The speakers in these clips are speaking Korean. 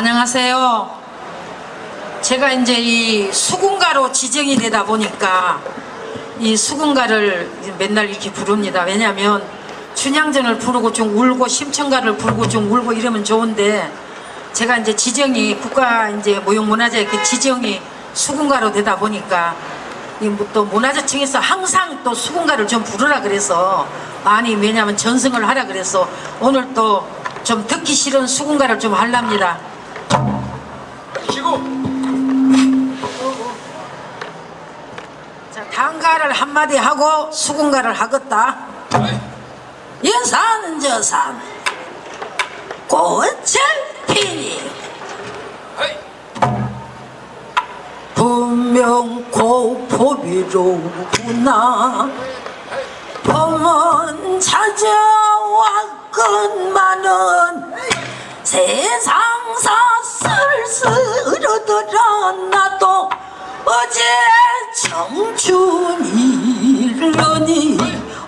안녕하세요. 제가 이제 이 수군가로 지정이 되다 보니까 이 수군가를 맨날 이렇게 부릅니다. 왜냐하면 춘향전을 부르고 좀 울고 심청가를 부르고 좀 울고 이러면 좋은데 제가 이제 지정이 국가 이제 무형문화재 그 지정이 수군가로 되다 보니까 이뭐또 문화재청에서 항상 또 수군가를 좀 부르라 그래서 많이 왜냐하면 전승을 하라 그래서 오늘 또 좀 듣기 싫은 수군가를 좀 하랍니다. 쉬고. 자, 단가를 한마디 하고 수군가를 하겠다. 여산 저산 꽃을 피니. 분명 고포비로구나. 봄은 찾아왔건만은 세상사 쓸쓸하더라 나도 어제 청춘이려니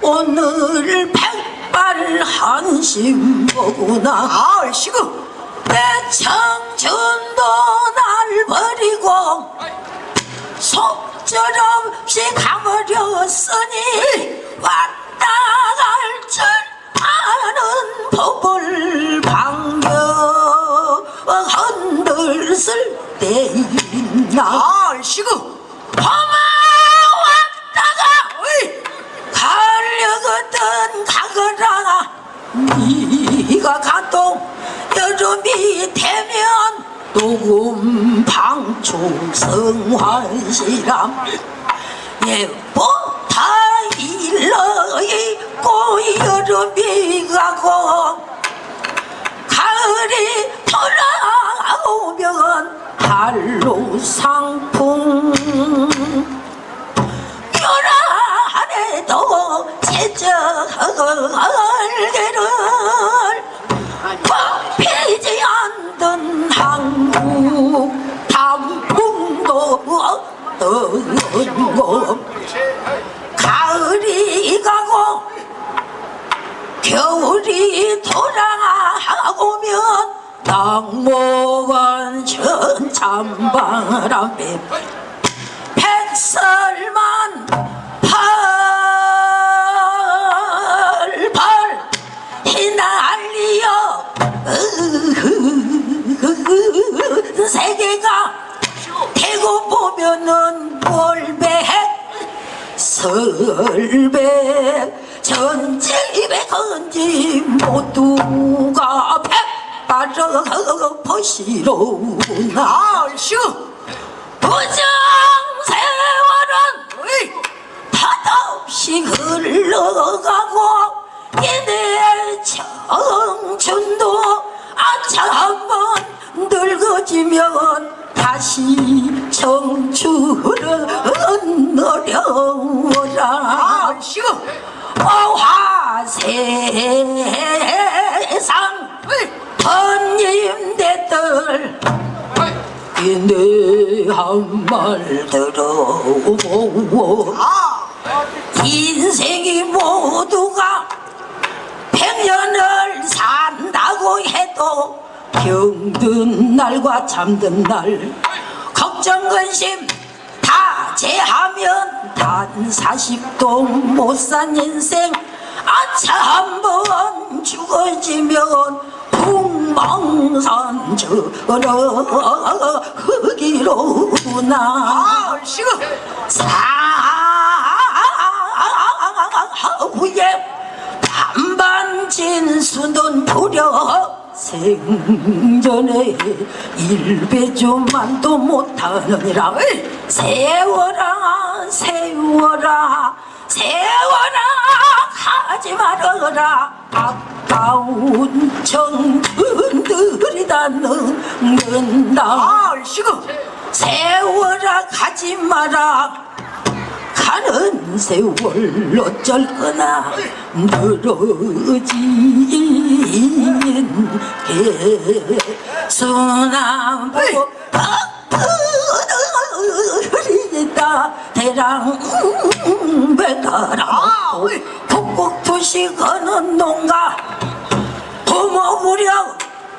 오늘 백발 한심 보구나 아이씨구. 내 청춘도 날 버리고 속절없이 가버렸으니 왔다 갈줄 아는 법을 흔들쓸 때 있나 아이씨구 험아 왔다가 가려거든 가거라 네가 가도 여름이 되면 녹음 방충 성환시람 예보다 일러있고 여름이 가고 가을이 돌아 오면 한로 상풍. 요란해도 제적을개를 피지 않던 한국 단풍도 어떤 가 낙목은 천참바람에 백설만 팔팔 휘날리어. 세계가 대고 보면은 볼배 설배 전집에 건지 모두가 백 발을 버시로나 아이슈 부정 세월은 탓없이 흘러가고 이내 청춘도 아차 한번 늙어지면 다시 청춘은 어려워라. 화세상 번님대들 이내 한말 들어보고 인생이 모두가 백년을 산다고 해도 병든 날과 잠든 날 걱정 근심 다 제하면 단 40도 못 산 인생 아차 한번 죽어지면 풍 망산 저러 흙이로구나. 사후에 반반 진수는 부려 생전에 일배조만도 못하느니라. 세워라 세워라 세워라 하지 말아라. 아까운 청춘들이 다 늙는다 세워라 가지 마라. 가는 세월 어쩔 거나. 늘어진 개수나무 흐리다 대랑 배가라 북북투시 거는 농가 부모 무력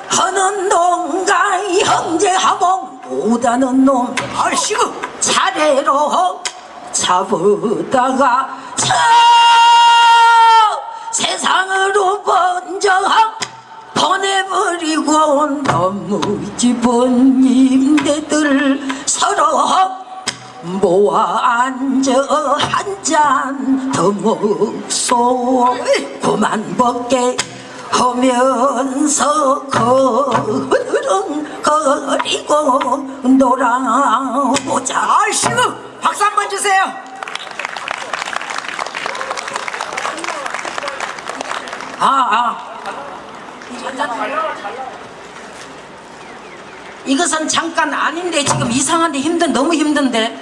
하는 놈과 형제하고 못하는 놈 아이씨고 차례로 잡으다가 저 세상으로 번져 보내버리고 너무 집은 임대들 서로 모아 앉아 한잔 더 먹소 그만 먹게 하면서 거르렁거리고 놀아보자 아이씨고 박수 한 번 주세요 아, 아. 이것은 잠깐 아닌데 지금 이상한데 힘든 너무 힘든데.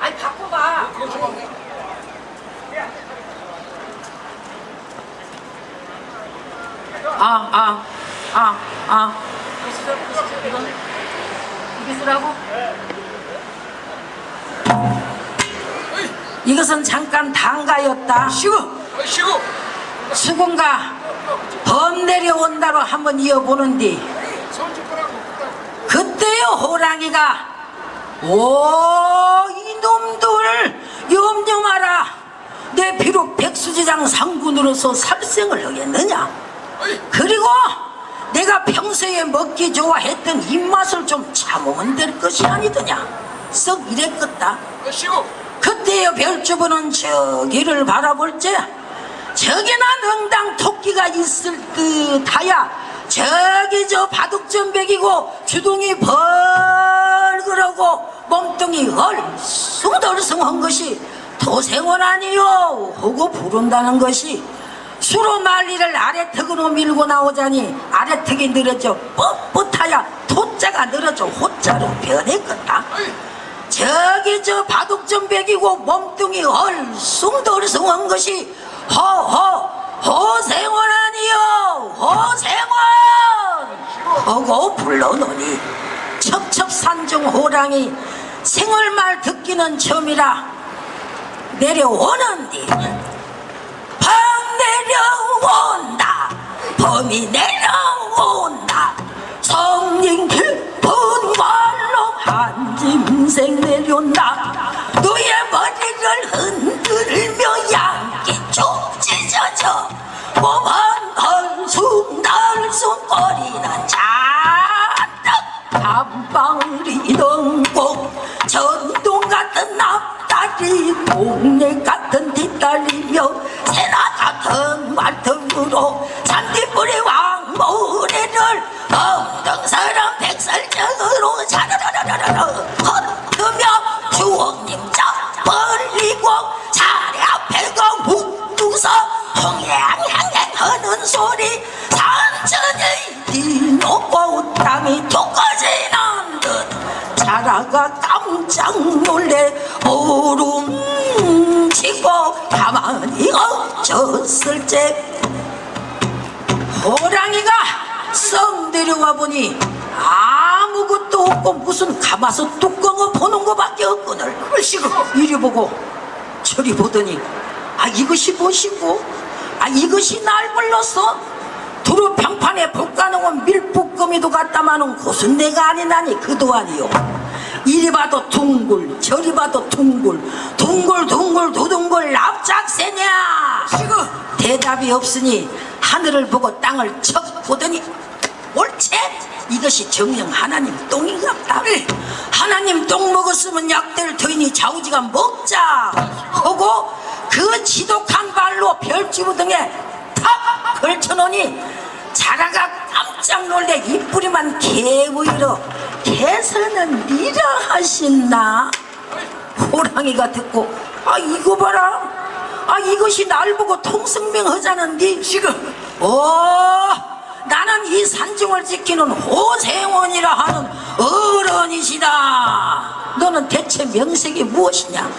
아니 바꿔봐. 아, 아, 아, 아. 이게 쓰라고? 이것은 잠깐 단가였다. 쉬고 아이씨고 수군가 범 내려온다로 한번 이어보는디 그때요 호랑이가 오 이놈들 염려 마라 내 비록 백수지장 상군으로서 살생을 하겠느냐 그리고 내가 평소에 먹기 좋아했던 입맛을 좀 참으면 될 것이 아니더냐. 썩 이랬겠다. 그때의 별주부는 저기를 바라볼 때 저기나 능당 토끼가 있을 듯하야 저기 저 바둑전 백이고 주둥이 벌그러고 몸뚱이 얼숭덜숭한 것이 도생원 아니요 하고 부른다는 것이 수로 난리를 아래턱으로 밀고 나오자니 아래턱이 늘어져 뻣뻣하야 토자가 늘어져 호자로 변했겠다. 저기 저 바둑전 백이고 몸뚱이 얼숭덜숭한 것이 허허 허생원 아니요 허생원! 하고 불러노니 첩첩산중 호랑이 생얼말 듣기는 처음이라 내려오는디. 밤 내려온다. 범이 내려온다. 성령 깊은 말로 한 짐생 내려온다. 너의 머리를 흔들며 양기 쭉 찢어져 몸은 덜숭덜숭 거리는 잔뜩 한방울이 넘고 전동 같은 앞다리 동네 같 놀래 오름치고 가만히 엎쳤을 때 호랑이가 썩 내려와 보니 아무것도 없고 무슨 가마솥 뚜껑을 보는 것밖에 없거늘 아이씨고 이리 보고 저리 보더니 아 이것이 무엇이고? 아 이것이 날 불렀어 두루 평판에 불가능한 밀북거미도 갖다마는 곳은 내가 아니나니 그도 아니요 이리 봐도 둥글 저리 봐도 둥글 둥글 둥글 두둥글 납작새냐? 아이씨고. 대답이 없으니 하늘을 보고 땅을 척 보더니 옳지? 이것이 정령 하나님 똥인갑다. 하나님 똥 먹었으면 약될 터이니 좌우지가 먹자. 하고 그 지독한 발로 별주부 등에 탁 걸쳐놓으니 자라가 깜짝 놀래 이뿌리만 개보이러 개서는 니라 하신나 호랑이가 듣고 아 이거 봐라. 아 이것이 날 보고 통성명 하자는디? 지금 오 나는 이 산중을 지키는 호생원이라 하는 어른이시다. 너는 대체 명색이 무엇이냐?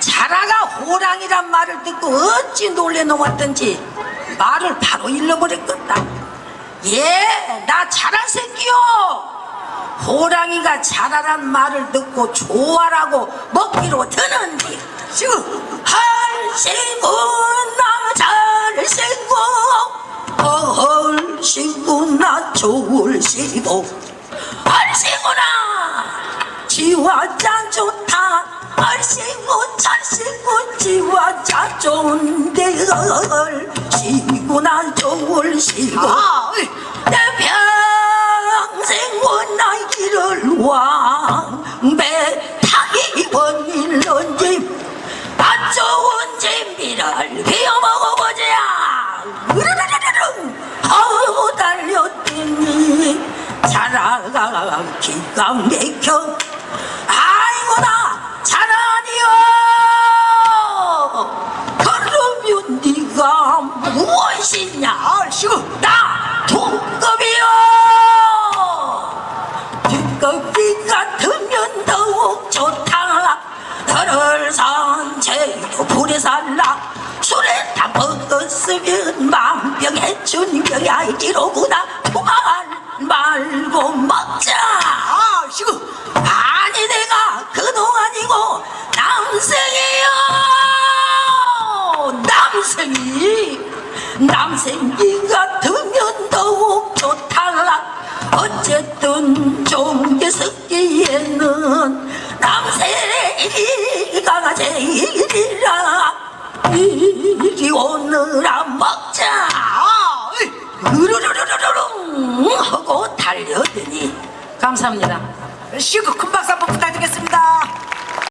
자라가 호랑이란 말을 듣고 어찌 놀래 놓았던지 말을 바로 잃어버렸겠다. 예 나 자라 새끼요 호랑이가 자라란 말을 듣고 좋아라고 먹기로 드는디 지금 할생고 남자를 생고 얼씨구나 좋을시고. 지와 짠 좋다. 찰씨구 지와 짠 좋은데 얼씨구나 좋을시고. 아, 왕배 타기 원일런지. 안 좋은 진미를 비워 먹어보자 으르르르르릉. 아우 달렸더니 자라가 기가 막혀 불에 살라. 술에 다 먹었으면 만병해춘병이 알기로구나. 그만 말고 먹자. 얼씨구. 아니 내가 그동안이고 남생이요. 남생이. 남생이 같으면 더욱 좋다 어쨌든 종계 섞기에는 남생이가 제일 오느라 먹자. 으르르르르릉 하고 달려드니 감사합니다. 박수